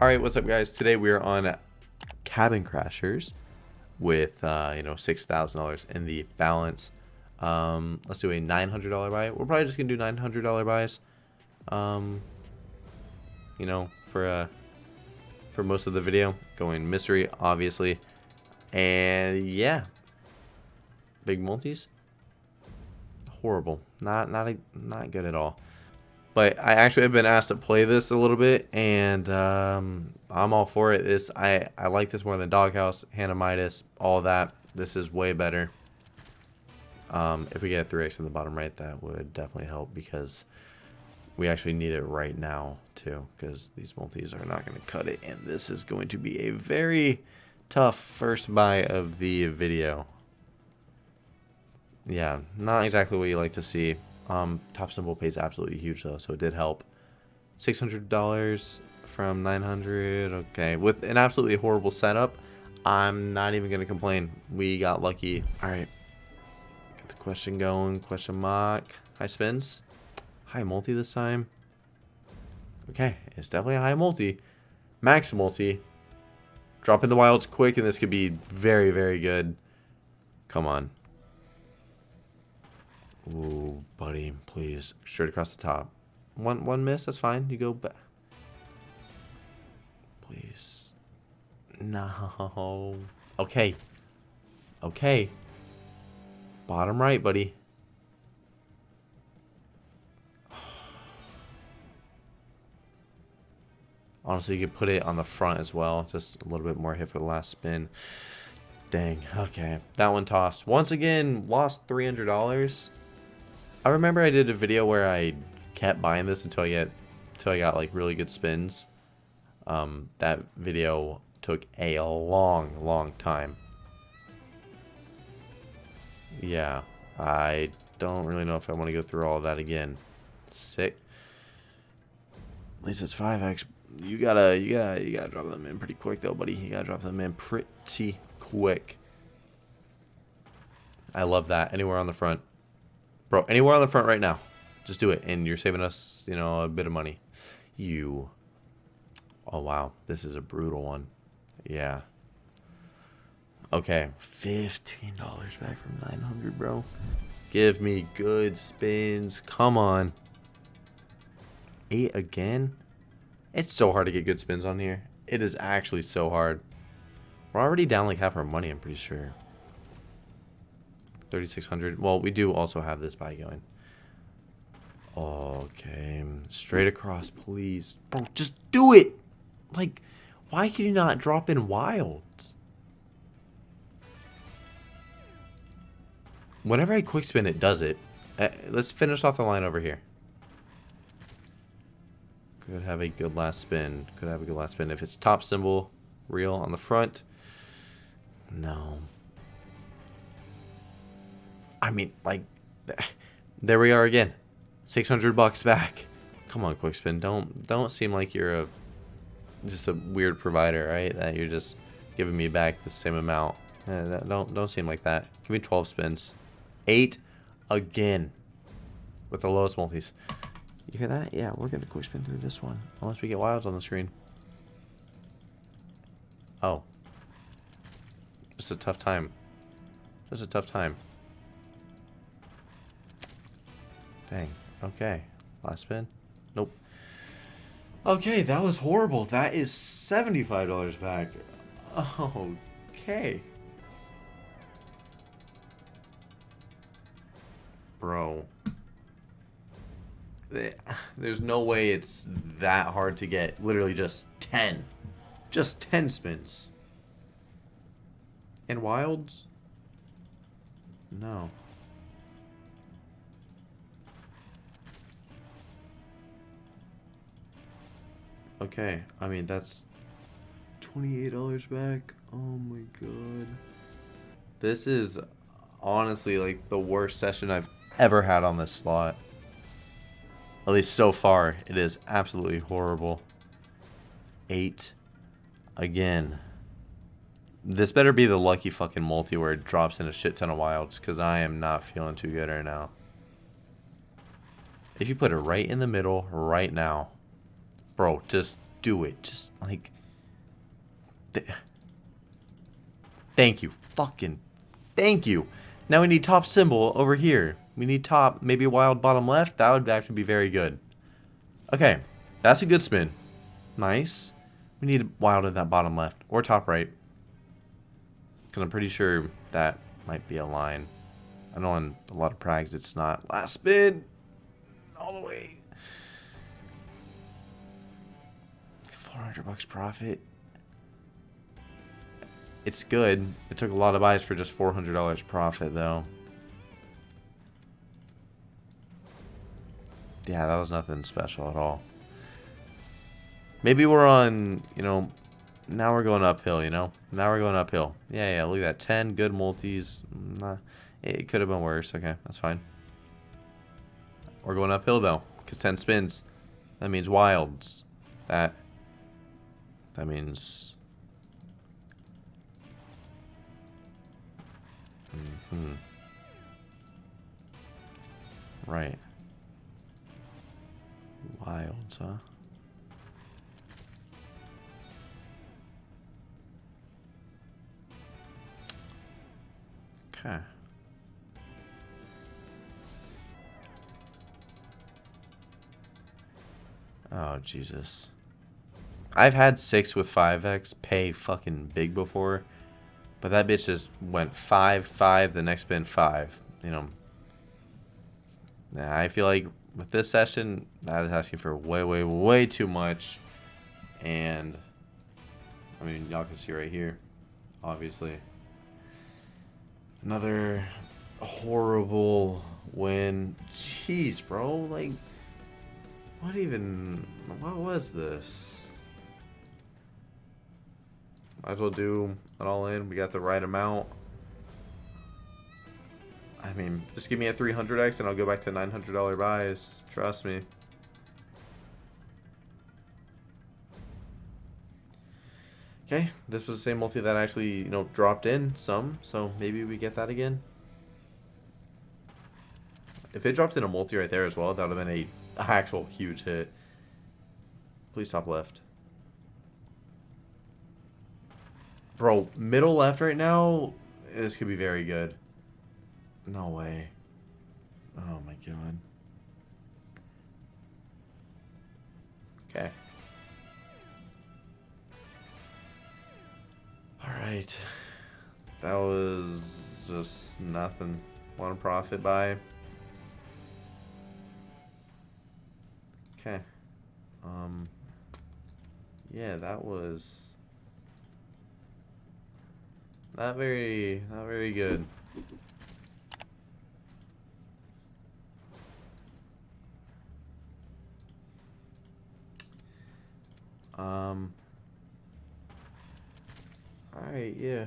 Alright, what's up guys? Today we are on Cabin Crashers with, uh, you know, $6,000 in the balance. Um, let's do a $900 buy. We're probably just going to do $900 buys. Um, you know, for, uh, for most of the video. Going mystery, obviously. And yeah. Big multis. Horrible. Not, not, a, not good at all. But I actually have been asked to play this a little bit, and um, I'm all for it. This I, I like this more than Doghouse, Hand of Midas, all that. This is way better. Um, if we get a 3x in the bottom right, that would definitely help because we actually need it right now too because these multis are not going to cut it and this is going to be a very tough first buy of the video. Yeah, not exactly what you like to see. Um, top symbol pays absolutely huge though, so it did help. $600 from 900 okay. With an absolutely horrible setup i'm not even gonna complain. We got lucky. All right. Get the question going question mark. High spins high multi this time. Okay it's definitely a high multi. Max multi. Drop in the wilds quick and this could be very very good. Come on Ooh, buddy, please. Straight across the top. One one miss, that's fine. You go back. Please. No. Okay. Okay. Bottom right, buddy. Honestly, you could put it on the front as well. Just a little bit more hit for the last spin. Dang. Okay. That one tossed. Once again, lost $300. I remember I did a video where I kept buying this until I get until I got like really good spins. Um, that video took a long, long time. Yeah, I don't really know if I want to go through all that again. Sick. At least it's 5x. You gotta, you gotta, you gotta drop them in pretty quick though, buddy. You gotta drop them in pretty quick. I love that. Anywhere on the front. Bro, anywhere on the front right now. Just do it. And you're saving us, you know, a bit of money. You. Oh, wow. This is a brutal one. Yeah. Okay. $15 back from 900 bro. Give me good spins. Come on. Eight again? It's so hard to get good spins on here. It is actually so hard. We're already down like half our money, I'm pretty sure. 3600 well we do also have this buy going. Okay straight across please. Bro just do it. Like why can you not drop in wilds? Whenever I quick spin it does it. Uh, let's finish off the line over here. Could have a good last spin. Could have a good last spin. If it's top symbol real on the front. No I mean, like, there we are again. 600 bucks back. Come on, Quickspin. Don't don't seem like you're a just a weird provider, right? That you're just giving me back the same amount. Uh, don't don't seem like that. Give me 12 spins. Eight again with the lowest multis. You hear that? Yeah, we're gonna quick spin through this one unless we get wilds on the screen. Oh, It's a tough time. Just a tough time. Dang. Okay. Last spin? Nope. Okay, that was horrible. That is $75 back. Okay. Bro. There's no way it's that hard to get. Literally just 10. Just 10 spins. And wilds? No. Okay, I mean, that's $28 back. Oh my god. This is honestly like the worst session I've ever had on this slot. At least so far, it is absolutely horrible. Eight. Again. This better be the lucky fucking multi where it drops in a shit ton of wilds, because I am not feeling too good right now. If you put it right in the middle right now, Bro, just do it. Just like. Th thank you. Fucking. Thank you. Now we need top symbol over here. We need top, maybe wild bottom left. That would actually be very good. Okay. That's a good spin. Nice. We need wild in that bottom left. Or top right. Because I'm pretty sure that might be a line. I know on a lot of prags it's not. Last spin! All the way. 400 bucks profit. It's good. It took a lot of buys for just $400 profit, though. Yeah, that was nothing special at all. Maybe we're on, you know, now we're going uphill, you know? Now we're going uphill. Yeah, yeah, look at that. 10 good multis. Nah, it could have been worse. Okay, that's fine. We're going uphill, though, because 10 spins. That means wilds. That, that means... Mm hmm Right. Wilds, huh? Okay. Oh, Jesus. I've had 6 with 5x pay fucking big before. But that bitch just went 5, 5, the next spin 5. You know. Nah, I feel like with this session, that is asking for way, way, way too much. And, I mean, y'all can see right here, obviously. Another horrible win. Jeez, bro. Like, what even... What was this? Might as well do it all in. We got the right amount. I mean, just give me a 300x and I'll go back to $900 buys. Trust me. Okay, this was the same multi that actually, you know, dropped in some, so maybe we get that again. If it dropped in a multi right there as well, that would have been a actual huge hit. Please top left. Bro, middle left right now, this could be very good. No way. Oh my god. Okay. Alright. That was just nothing. Want to profit by. Okay. Um Yeah, that was not very not very good. Um Alright, yeah.